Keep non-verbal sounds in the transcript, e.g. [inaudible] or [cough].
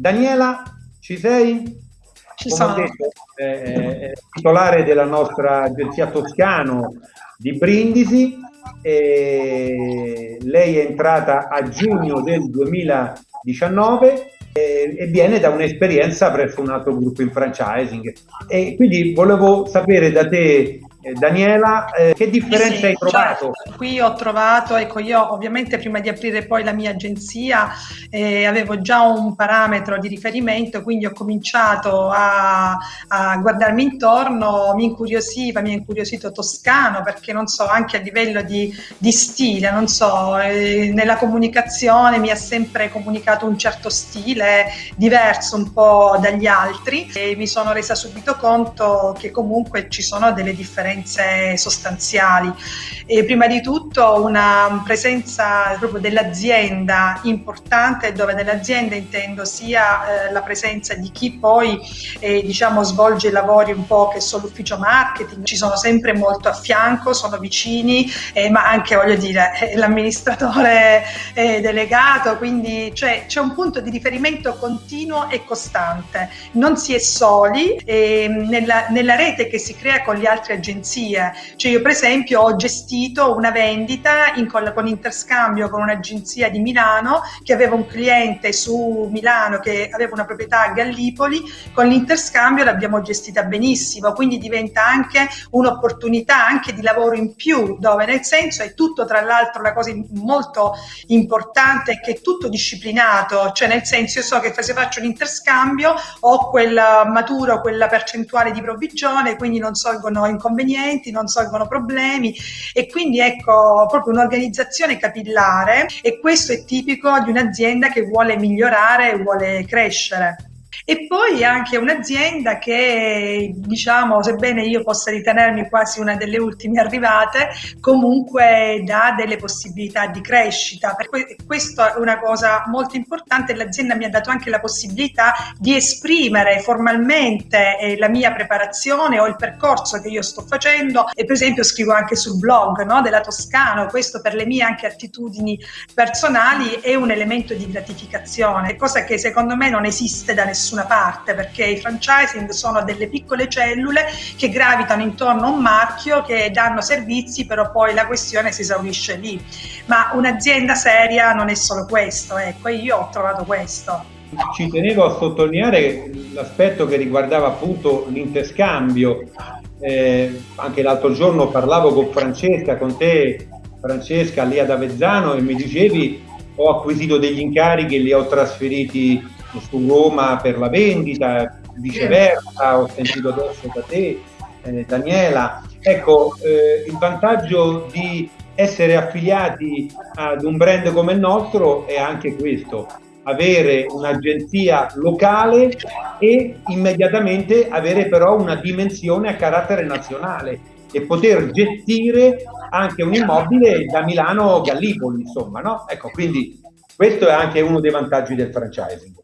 Daniela, ci sei? Ci Come sono. Detto, eh, titolare della nostra agenzia Toscano di Brindisi. lei è entrata a giugno del 2019 e, e viene da un'esperienza presso un altro gruppo in franchising. E quindi volevo sapere da te Daniela, eh, che differenza sì, hai trovato? Certo. Qui ho trovato, ecco io ovviamente prima di aprire poi la mia agenzia eh, avevo già un parametro di riferimento, quindi ho cominciato a, a, guardarmi intorno, mi incuriosiva, mi ha incuriosito Toscano perché non so, anche a livello di, di stile, non so, eh, nella comunicazione mi ha sempre comunicato un certo stile diverso un po' dagli altri e mi sono resa subito conto che comunque ci sono delle differenze differenze sostanziali. E prima di tutto una presenza proprio dell'azienda importante, dove nell'azienda intendo sia eh, la presenza di chi poi eh, diciamo, svolge i lavori un po' che sono l'ufficio marketing, ci sono sempre molto a fianco, sono vicini, eh, ma anche voglio dire [laughs] l'amministratore eh, delegato, quindi cioè, c'è un punto di riferimento continuo e costante. Non si è soli ehm, nella, nella rete che si crea con gli altri agenzie agenzie. Cioè io per esempio ho gestito una vendita in, con, con interscambio con un'agenzia di Milano che aveva un cliente su Milano che aveva una proprietà a Gallipoli, con l'interscambio l'abbiamo gestita benissimo, quindi diventa anche un'opportunità anche di lavoro in più, dove nel senso è tutto tra l'altro la cosa molto importante è che è tutto disciplinato, cioè nel senso io so che se faccio un interscambio ho quel maturo, quella percentuale di provvigione, quindi non sorgono inconvenienti inconvenienti, non solvono problemi e quindi ecco proprio un'organizzazione capillare e questo è tipico di un'azienda che vuole migliorare e vuole crescere. E poi anche un'azienda che, diciamo, sebbene io possa ritenermi quasi una delle ultime arrivate, comunque dà delle possibilità di crescita. Per que- questo è una cosa molto importante. L'azienda mi ha dato anche la possibilità di esprimere formalmente eh, la mia preparazione o il percorso che io sto facendo. E per esempio scrivo anche sul blog no, della Toscano, questo per le mie anche attitudini personali è un elemento di gratificazione, cosa che secondo me non esiste da nessuno nessuna parte perché i franchising sono delle piccole cellule che gravitano intorno a un marchio che danno servizi però poi la questione si esaurisce lì. Ma un'azienda seria non è solo questo ecco io ho trovato questo. Ci tenevo a sottolineare l'aspetto che riguardava appunto l'interscambio eh, anche l'altro giorno parlavo con Francesca con te Francesca lì ad Avezzano e mi dicevi ho acquisito degli incarichi e li ho trasferiti su Roma per la vendita, viceversa, ho sentito adesso da te, eh, Daniela. Ecco, eh, il vantaggio di essere affiliati ad un brand come il nostro è anche questo, avere un'agenzia locale e immediatamente avere però una dimensione a carattere nazionale e poter gestire anche un immobile da Milano Gallipoli, insomma, no? Ecco, quindi questo è anche uno dei vantaggi del franchising.